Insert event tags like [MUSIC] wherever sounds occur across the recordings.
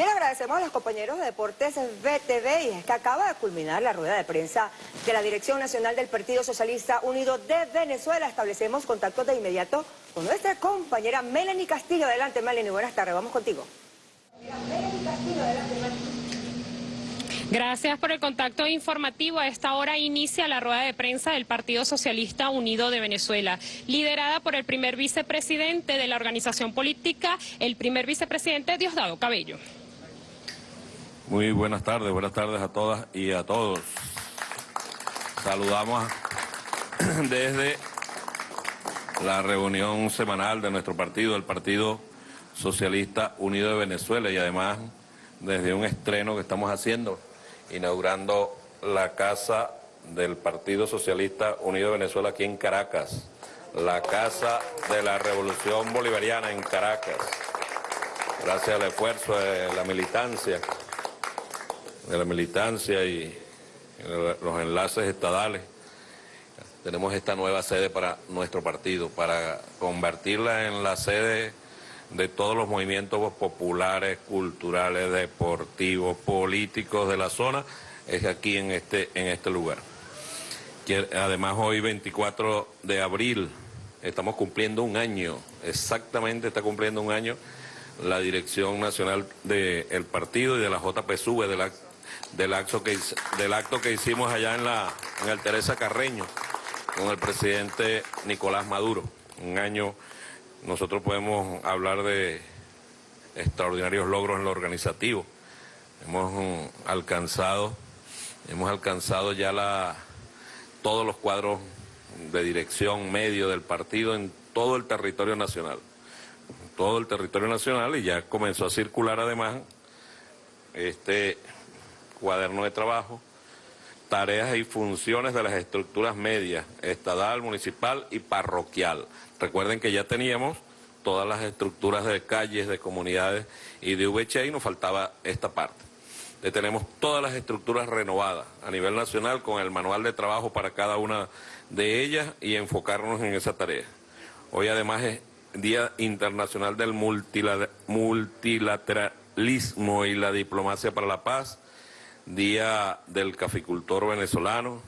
Bien, agradecemos a los compañeros de Deportes BTV y es que acaba de culminar la rueda de prensa de la Dirección Nacional del Partido Socialista Unido de Venezuela. Establecemos contacto de inmediato con nuestra compañera Melanie Castillo. Adelante, Melanie, buenas tardes, vamos contigo. Gracias por el contacto informativo. A esta hora inicia la rueda de prensa del Partido Socialista Unido de Venezuela, liderada por el primer vicepresidente de la organización política, el primer vicepresidente Diosdado Cabello. Muy buenas tardes, buenas tardes a todas y a todos. Saludamos [CLEARS THROAT] desde la reunión semanal de nuestro partido, el Partido Socialista Unido de Venezuela, y además desde un estreno que estamos haciendo inaugurando la casa del Partido Socialista Unido de Venezuela aquí en Caracas, la casa de la Revolución Bolivariana en Caracas. Gracias al esfuerzo de la militancia, de la militancia y los enlaces estadales, tenemos esta nueva sede para nuestro partido, para convertirla en la sede de todos los movimientos populares, culturales, deportivos, políticos de la zona, es aquí en este, en este lugar. Además hoy 24 de abril estamos cumpliendo un año, exactamente está cumpliendo un año la Dirección Nacional del Partido y de la JPSUV, del, del, acto que, del acto que hicimos allá en, la, en el Teresa Carreño con el presidente Nicolás Maduro, un año nosotros podemos hablar de extraordinarios logros en lo organizativo. Hemos mm, alcanzado, hemos alcanzado ya la, todos los cuadros de dirección medio del partido en todo el territorio nacional. Todo el territorio nacional y ya comenzó a circular además este cuaderno de trabajo, tareas y funciones de las estructuras medias, estatal, municipal y parroquial. Recuerden que ya teníamos todas las estructuras de calles, de comunidades y de VH y nos faltaba esta parte. Ya tenemos todas las estructuras renovadas a nivel nacional con el manual de trabajo para cada una de ellas y enfocarnos en esa tarea. Hoy además es Día Internacional del Multilateralismo y la Diplomacia para la Paz, Día del Caficultor Venezolano,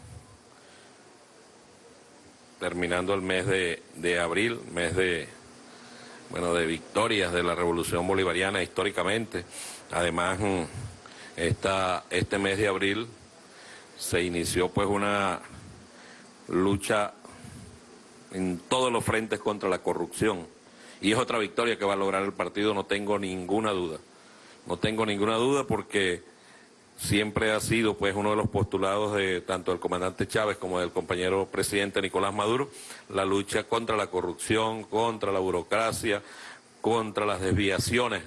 terminando el mes de, abril, mes de, bueno, de victorias de la Revolución Bolivariana históricamente. Además, mm, esta, este mes de abril se inició pues una lucha en todos los frentes contra la corrupción. Y es otra victoria que va a lograr el partido, no tengo ninguna duda. No tengo ninguna duda porque siempre ha sido pues uno de los postulados de tanto del comandante Chávez como del compañero presidente Nicolás Maduro, la lucha contra la corrupción, contra la burocracia, contra las desviaciones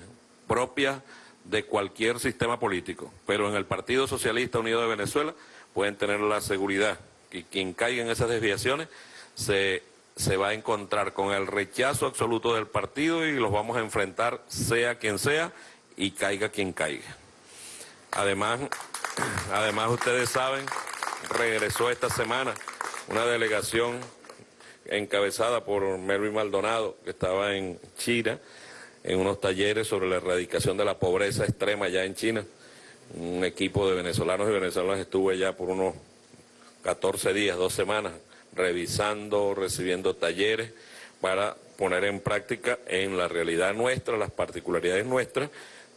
propias de cualquier sistema político. Pero en el Partido Socialista Unido de Venezuela pueden tener la seguridad que quien caiga en esas desviaciones se, se va a encontrar con el rechazo absoluto del partido y los vamos a enfrentar sea quien sea y caiga quien caiga. Además, además ustedes saben, regresó esta semana una delegación encabezada por Melvin Maldonado, que estaba en China, en unos talleres sobre la erradicación de la pobreza extrema allá en China. Un equipo de venezolanos y venezolanas estuvo allá por unos 14 días, dos semanas, revisando, recibiendo talleres para poner en práctica en la realidad nuestra, las particularidades nuestras,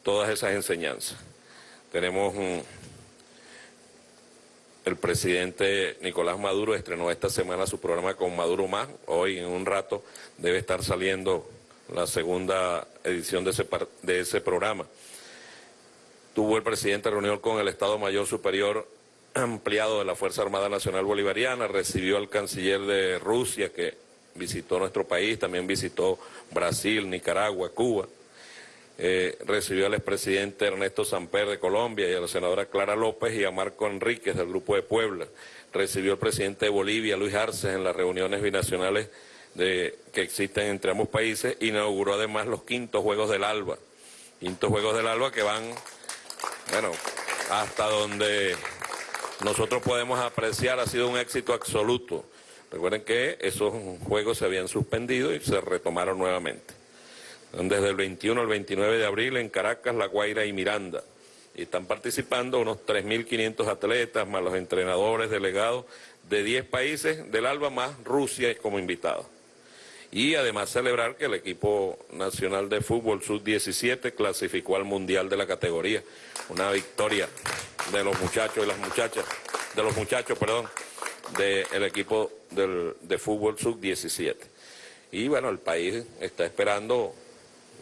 todas esas enseñanzas. Tenemos el presidente Nicolás Maduro estrenó esta semana su programa con Maduro Más. Hoy en un rato debe estar saliendo la segunda edición de ese, de ese programa. Tuvo el presidente reunión con el Estado Mayor Superior [CLEARS THROAT] ampliado de la Fuerza Armada Nacional Bolivariana, recibió al canciller de Rusia que visitó nuestro país, también visitó Brasil, Nicaragua, Cuba. Eh, recibió al expresidente Ernesto Samper de Colombia y a la senadora Clara López y a Marco Enríquez del Grupo de Puebla. Recibió al presidente de Bolivia, Luis Arces, en las reuniones binacionales de, que existen entre ambos países. Inauguró además los quintos Juegos del Alba. Quintos Juegos del Alba que van, bueno, hasta donde nosotros podemos apreciar, ha sido un éxito absoluto. Recuerden que esos juegos se habían suspendido y se retomaron nuevamente. Desde el 21 al 29 de abril en Caracas, La Guaira y Miranda. Y están participando unos 3.500 atletas, más los entrenadores, delegados de 10 países del ALBA, más Rusia como invitado. Y además celebrar que el equipo nacional de fútbol sub-17 clasificó al Mundial de la categoría. Una victoria de los muchachos y las muchachas, de los muchachos, perdón, del equipo de fútbol sub-17. Y bueno, el país está esperando,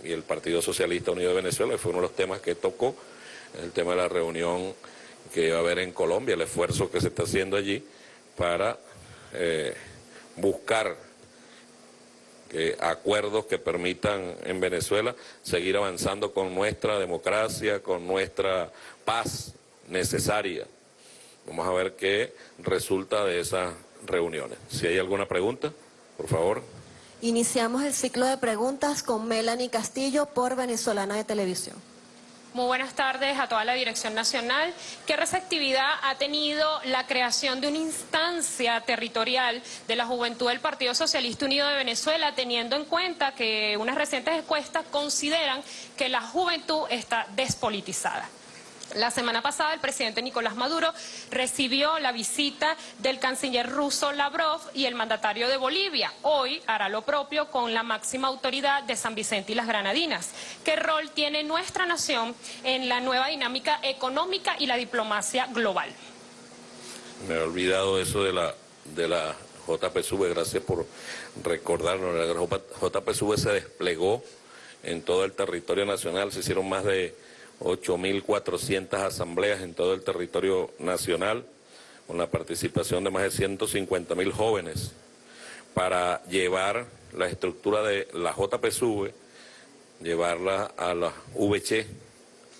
y el Partido Socialista Unido de Venezuela fue uno de los temas que tocó, el tema de la reunión que va a haber en Colombia, el esfuerzo que se está haciendo allí para eh, buscar acuerdos que permitan en Venezuela seguir avanzando con nuestra democracia, con nuestra paz necesaria. Vamos a ver qué resulta de esas reuniones. Si hay alguna pregunta, por favor. Iniciamos el ciclo de preguntas con Melanie Castillo por Venezolana de Televisión. Muy buenas tardes a toda la Dirección Nacional. ¿Qué receptividad ha tenido la creación de una instancia territorial de la juventud del Partido Socialista Unido de Venezuela, teniendo en cuenta que unas recientes encuestas consideran que la juventud está despolitizada? La semana pasada el presidente Nicolás Maduro recibió la visita del canciller ruso Lavrov y el mandatario de Bolivia. Hoy hará lo propio con la máxima autoridad de San Vicente y las Granadinas. ¿Qué rol tiene nuestra nación en la nueva dinámica económica y la diplomacia global? Me he olvidado eso de la, de la JPSV, gracias por recordarnos. La JPSV se desplegó en todo el territorio nacional, se hicieron más de 8.400 asambleas en todo el territorio nacional, con la participación de más de 150.000 jóvenes, para llevar la estructura de la JPSV, llevarla a la VC,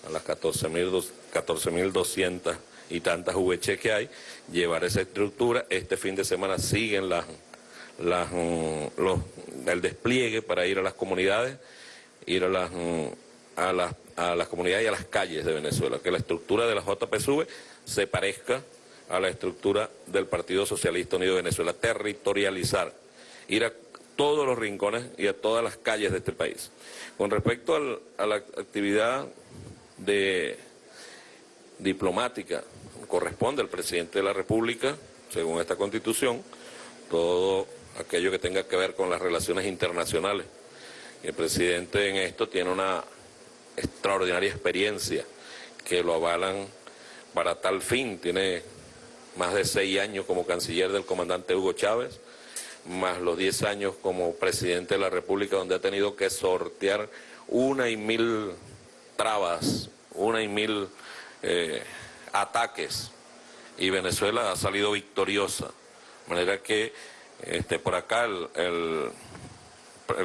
a las 14.200 y tantas VC que hay, llevar esa estructura. Este fin de semana siguen las, las, los, el despliegue para ir a las comunidades, ir las, a las a las comunidades y a las calles de Venezuela, que la estructura de la JPSV se parezca a la estructura del Partido Socialista Unido de Venezuela, territorializar, ir a todos los rincones y a todas las calles de este país. Con respecto a la actividad de diplomática, corresponde al presidente de la República, según esta Constitución, todo aquello que tenga que ver con las relaciones internacionales. El presidente en esto tiene una extraordinaria experiencia que lo avalan para tal fin. Tiene más de seis años como canciller del comandante Hugo Chávez, más los diez años como presidente de la República, donde ha tenido que sortear una y mil trabas, una y mil eh, ataques, y Venezuela ha salido victoriosa. De manera que este, por acá el el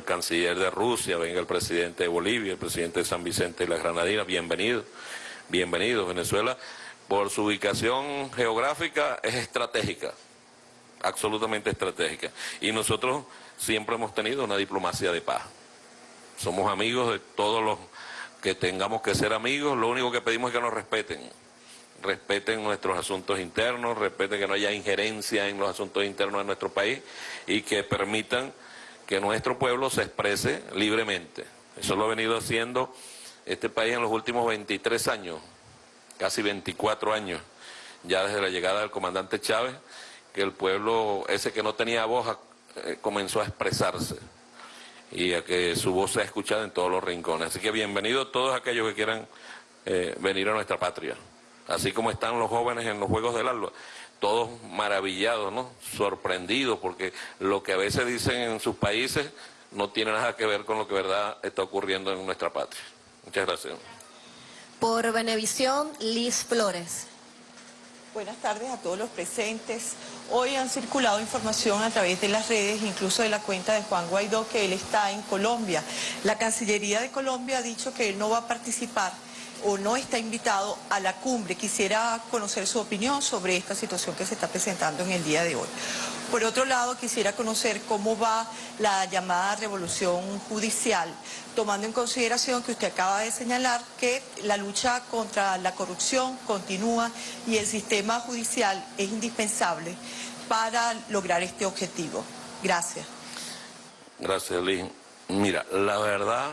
canciller de Rusia, venga el presidente de Bolivia, el presidente de San Vicente y la Granadina, bienvenido, bienvenido. Venezuela, por su ubicación geográfica, es estratégica, absolutamente estratégica. Y nosotros siempre hemos tenido una diplomacia de paz. Somos amigos de todos los que tengamos que ser amigos, lo único que pedimos es que nos respeten. Respeten nuestros asuntos internos, respeten que no haya injerencia en los asuntos internos de nuestro país y que permitan que nuestro pueblo se exprese libremente. Eso lo ha venido haciendo este país en los últimos 23 años, casi 24 años, ya desde la llegada del comandante Chávez, que el pueblo, ese que no tenía voz, eh, comenzó a expresarse y a que su voz sea escuchada en todos los rincones. Así que bienvenidos todos aquellos que quieran eh, venir a nuestra patria, así como están los jóvenes en los Juegos del Alba todos maravillados, ¿no? Sorprendidos, porque lo que a veces dicen en sus países no tiene nada que ver con lo que verdad está ocurriendo en nuestra patria. Muchas gracias. Por Benevisión, Liz Flores. Buenas tardes a todos los presentes. Hoy han circulado información a través de las redes, incluso de la cuenta de Juan Guaidó, que él está en Colombia. La Cancillería de Colombia ha dicho que él no va a participar o no está invitado a la cumbre. Quisiera conocer su opinión sobre esta situación que se está presentando en el día de hoy. Por otro lado, quisiera conocer cómo va la llamada revolución judicial, tomando en consideración que usted acaba de señalar que la lucha contra la corrupción continúa y el sistema judicial es indispensable para lograr este objetivo. Gracias. Gracias, Liz. Mira, la verdad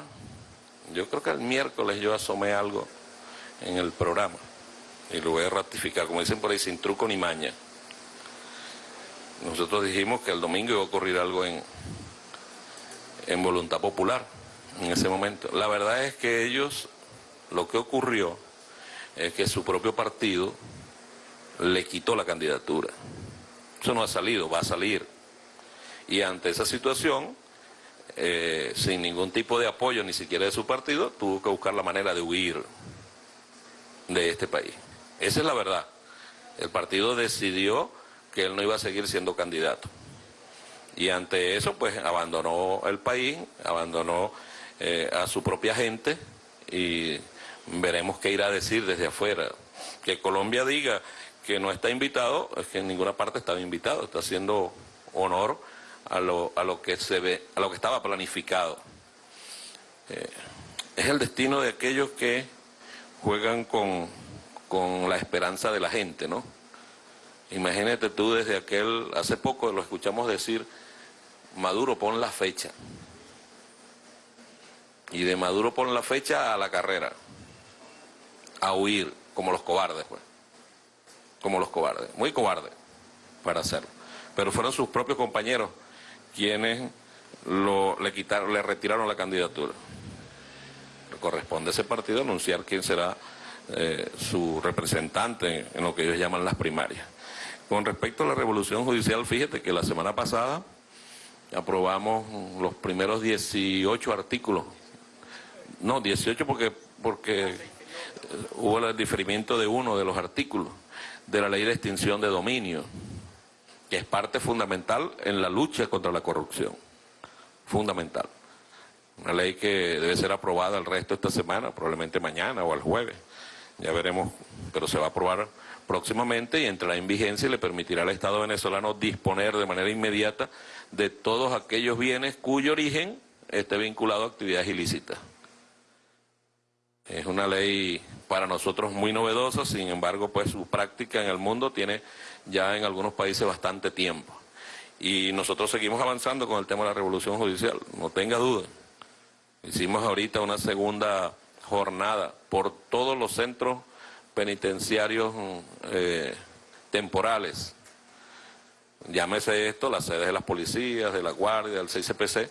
yo creo que el miércoles yo asomé algo en el programa y lo voy a ratificar, como dicen por ahí, sin truco ni maña. Nosotros dijimos que el domingo iba a ocurrir algo en, en voluntad popular en ese momento. La verdad es que ellos, lo que ocurrió es que su propio partido le quitó la candidatura. Eso no ha salido, va a salir. Y ante esa situación, eh, sin ningún tipo de apoyo, ni siquiera de su partido, tuvo que buscar la manera de huir de este país. Esa es la verdad. El partido decidió que él no iba a seguir siendo candidato. Y ante eso, pues abandonó el país, abandonó eh, a su propia gente y veremos qué irá a decir desde afuera. Que Colombia diga que no está invitado, es que en ninguna parte estaba invitado, está haciendo honor a lo, a lo que se ve, a lo que estaba planificado. Eh, es el destino de aquellos que juegan con, con la esperanza de la gente, ¿no? Imagínate tú desde aquel, hace poco lo escuchamos decir, Maduro pon la fecha. Y de Maduro pon la fecha a la carrera, a huir, como los cobardes, pues. Como los cobardes, muy cobardes para hacerlo. Pero fueron sus propios compañeros quienes lo, le, quitaron, le retiraron la candidatura. Corresponde a ese partido anunciar quién será eh, su representante en lo que ellos llaman las primarias. Con respecto a la revolución judicial, fíjate que la semana pasada aprobamos los primeros 18 artículos. No, 18 porque, porque hubo el diferimiento de uno de los artículos de la ley de extinción de dominio, que es parte fundamental en la lucha contra la corrupción. Fundamental. Una ley que debe ser aprobada el resto de esta semana, probablemente mañana o el jueves. Ya veremos, pero se va a aprobar próximamente y entrará en vigencia y le permitirá al Estado venezolano disponer de manera inmediata de todos aquellos bienes cuyo origen esté vinculado a actividades ilícitas. Es una ley para nosotros muy novedosa, sin embargo, pues su práctica en el mundo tiene ya en algunos países bastante tiempo. Y nosotros seguimos avanzando con el tema de la revolución judicial, no tenga duda. Hicimos ahorita una segunda jornada por todos los centros penitenciarios eh, temporales. Llámese esto, las sedes de las policías, de la guardia, del CICPC,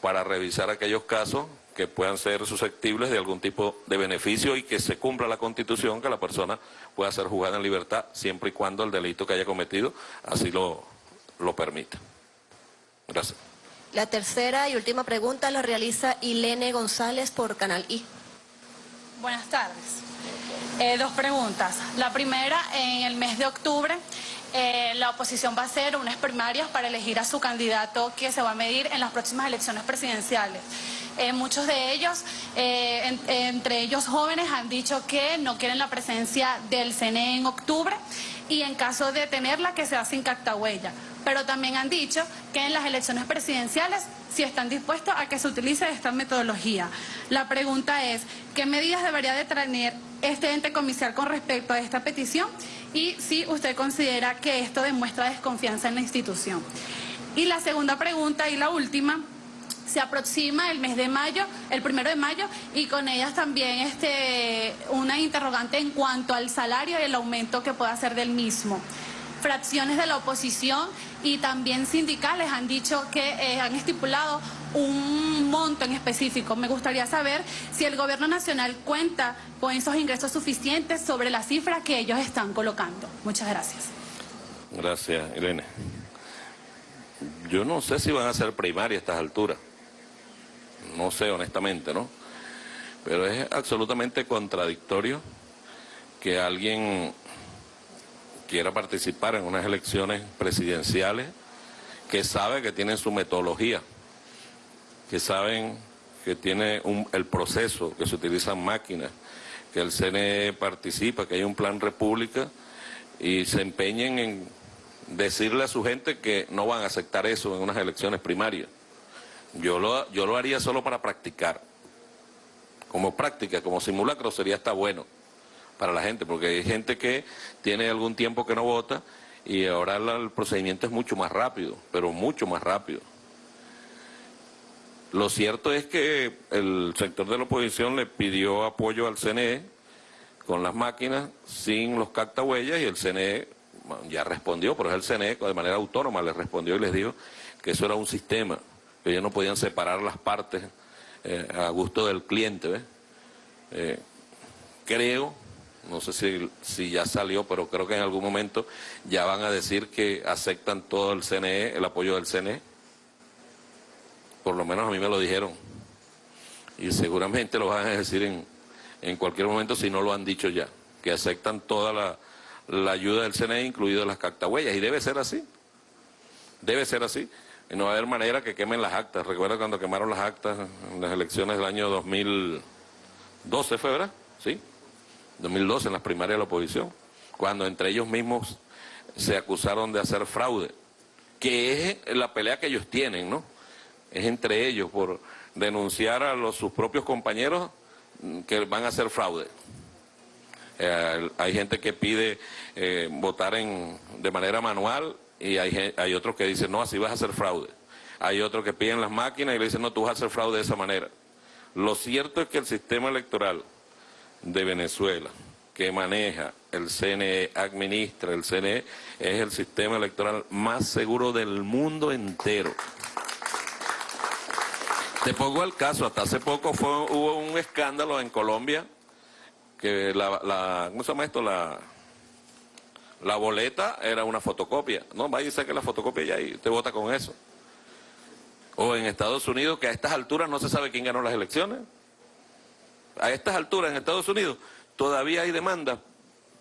para revisar aquellos casos que puedan ser susceptibles de algún tipo de beneficio y que se cumpla la constitución, que la persona pueda ser juzgada en libertad siempre y cuando el delito que haya cometido así lo, lo permita. Gracias. La tercera y última pregunta la realiza Ilene González por Canal I. Buenas tardes. Eh, dos preguntas. La primera, en el mes de octubre, eh, la oposición va a hacer unas primarias para elegir a su candidato que se va a medir en las próximas elecciones presidenciales. Eh, muchos de ellos, entre ellos jóvenes, han dicho que no quieren la presencia del CNE en octubre y en caso de tenerla que sea sin huella. Pero también han dicho que en las elecciones presidenciales si están dispuestos a que se utilice esta metodología. La pregunta es, ¿qué medidas debería de tener este ente comicial con respecto a esta petición? Y si usted considera que esto demuestra desconfianza en la institución. Y la segunda pregunta y la última, se aproxima el mes de mayo, el primero de mayo, y con ellas también este, una interrogante en cuanto al salario y el aumento que pueda hacer del mismo fracciones de la oposición y también sindicales han dicho que eh, han estipulado un monto en específico. Me gustaría saber si el gobierno nacional cuenta con esos ingresos suficientes sobre la cifra que ellos están colocando. Muchas gracias. Gracias, Irene. Yo no sé si van a ser primarias a estas alturas. No sé, honestamente, ¿no? Pero es absolutamente contradictorio que alguien quiera participar en unas elecciones presidenciales, que sabe que tienen su metodología, que saben que tiene el proceso, que se utilizan máquinas, que el CNE participa, que hay un plan república y se empeñen en decirle a su gente que no van a aceptar eso en unas elecciones primarias. Yo lo, yo lo haría solo para practicar. Como práctica, como simulacro sería hasta bueno para la gente, porque hay gente que tiene algún tiempo que no vota y ahora el procedimiento es mucho más rápido, pero mucho más rápido. Lo cierto es que el sector de la oposición le pidió apoyo al CNE con las máquinas sin los cactahuellas y el CNE ya respondió, pero es el CNE de manera autónoma le respondió y les dijo que eso era un sistema, que ellos no podían separar las partes eh, a gusto del cliente. Eh, creo, no sé si, si ya salió, pero creo que en algún momento ya van a decir que aceptan todo el CNE, el apoyo del CNE por lo menos a mí me lo dijeron. Y seguramente lo van a decir en, en cualquier momento si no lo han dicho ya, que aceptan toda la, la ayuda del CNE, incluidas las cactahuellas, y debe ser así. Debe ser así. Y no va a haber manera que quemen las actas. Recuerda cuando quemaron las actas en las elecciones del año 2012, ¿fue verdad? Sí. 2012, en las primarias de la oposición. Cuando entre ellos mismos se acusaron de hacer fraude. Que es la pelea que ellos tienen, ¿no? es entre ellos por denunciar a los, sus propios compañeros que van a hacer fraude. Eh, hay gente que pide eh, votar en, de manera manual y hay, hay otros que dicen, no, así vas a hacer fraude. Hay otros que piden las máquinas y le dicen, no, tú vas a hacer fraude de esa manera. Lo cierto es que el sistema electoral de Venezuela, que maneja el CNE, administra el CNE, es el sistema electoral más seguro del mundo entero. Te pongo el caso, hasta hace poco fue, hubo un escándalo en Colombia que la, ¿cómo se llama esto? La, la boleta era una fotocopia. No, vaya y saque la fotocopia y te vota con eso. O en Estados Unidos, que a estas alturas no se sabe quién ganó las elecciones. A estas alturas en Estados Unidos todavía hay demanda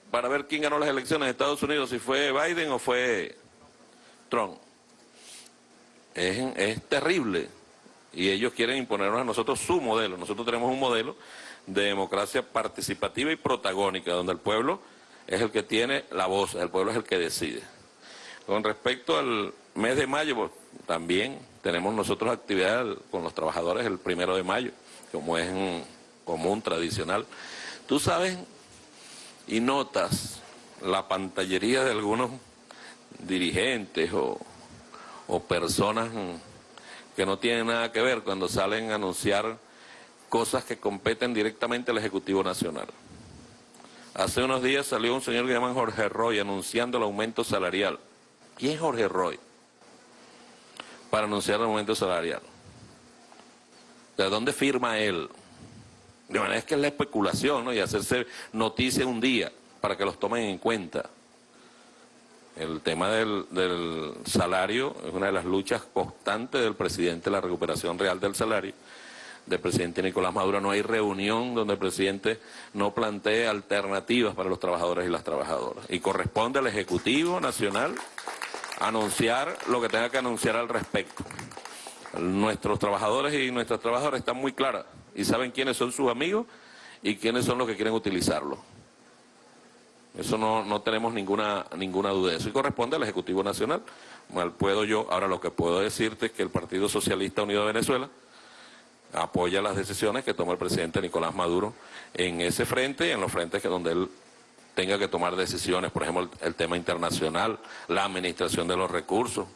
para ver quién ganó las elecciones en Estados Unidos, si fue Biden o fue Trump. Es, es terrible y ellos quieren imponernos a nosotros su modelo. Nosotros tenemos un modelo de democracia participativa y protagónica, donde el pueblo es el que tiene la voz, el pueblo es el que decide. Con respecto al mes de mayo, pues, también tenemos nosotros actividad con los trabajadores el primero de mayo, como es un común, tradicional. Tú sabes y notas la pantallería de algunos dirigentes o, o personas que no tienen nada que ver cuando salen a anunciar cosas que competen directamente al Ejecutivo Nacional. Hace unos días salió un señor que llaman Jorge Roy anunciando el aumento salarial. ¿Quién es Jorge Roy? Para anunciar el aumento salarial. ¿De dónde firma él? De manera es que es la especulación, ¿no? Y hacerse noticia un día para que los tomen en cuenta. El tema del, salario es una de las luchas constantes del presidente, la recuperación real del salario del presidente Nicolás Maduro. No hay reunión donde el presidente no plantee alternativas para los trabajadores y las trabajadoras. Y corresponde al Ejecutivo Nacional anunciar lo que tenga que anunciar al respecto. Nuestros trabajadores y nuestras trabajadoras están muy claras y saben quiénes son sus amigos y quiénes son los que quieren utilizarlo. Eso no, no tenemos ninguna, ninguna duda de eso. Y corresponde al Ejecutivo Nacional. Mal puedo yo, ahora lo que puedo decirte es que el Partido Socialista Unido de Venezuela apoya las decisiones que toma el presidente Nicolás Maduro en ese frente y en los frentes que donde él tenga que tomar decisiones, por ejemplo, el, tema internacional, la administración de los recursos.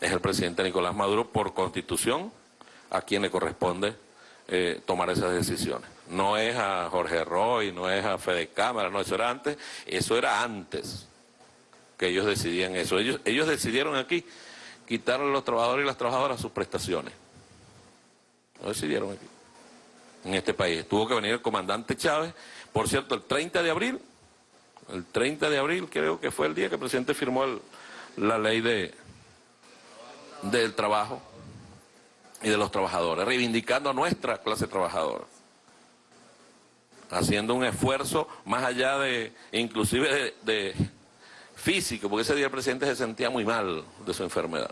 Es el presidente Nicolás Maduro, por constitución, a quien le corresponde eh, tomar esas decisiones no es a Jorge Roy, no es a Fede Cámara, no, eso era antes, eso era antes que ellos decidían eso. Ellos, ellos decidieron aquí quitarle a los trabajadores y las trabajadoras sus prestaciones. Lo decidieron aquí, en este país. Tuvo que venir el comandante Chávez, por cierto, el 30 de abril, el 30 de abril creo que fue el día que el presidente firmó la ley de, del trabajo y de los trabajadores, reivindicando a nuestra clase trabajadora haciendo un esfuerzo más allá de, inclusive de, físico, porque ese día el presidente se sentía muy mal de su enfermedad.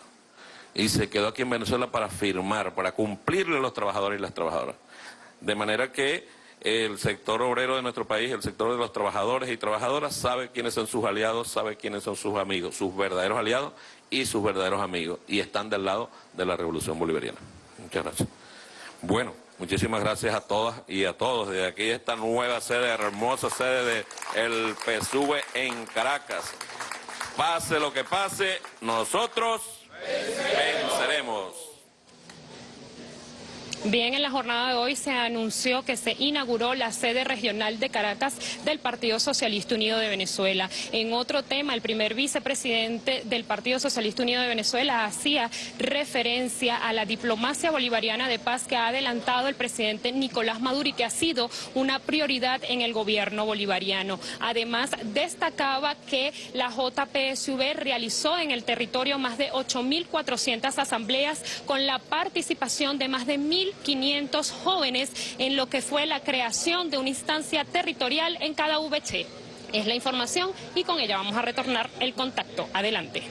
Y se quedó aquí en Venezuela para firmar, para cumplirle a los trabajadores y las trabajadoras. De manera que el sector obrero de nuestro país, el sector de los trabajadores y trabajadoras, sabe quiénes son sus aliados, sabe quiénes son sus amigos, sus verdaderos aliados y sus verdaderos amigos. Y están del lado de la revolución bolivariana. Muchas gracias. Bueno. Muchísimas gracias a todas y a todos desde aquí esta nueva sede, hermosa sede de el PSUV en Caracas. Pase lo que pase, nosotros venceremos. Bien, en la jornada de hoy se anunció que se inauguró la sede regional de Caracas del Partido Socialista Unido de Venezuela. En otro tema, el primer vicepresidente del Partido Socialista Unido de Venezuela hacía referencia a la diplomacia bolivariana de paz que ha adelantado el presidente Nicolás Maduro y que ha sido una prioridad en el gobierno bolivariano. Además, destacaba que la JPSV realizó en el territorio más de 8.400 asambleas con la participación de más de 1.500 jóvenes en lo que fue la creación de una instancia territorial en cada VC. Es la información y con ella vamos a retornar el contacto. Adelante.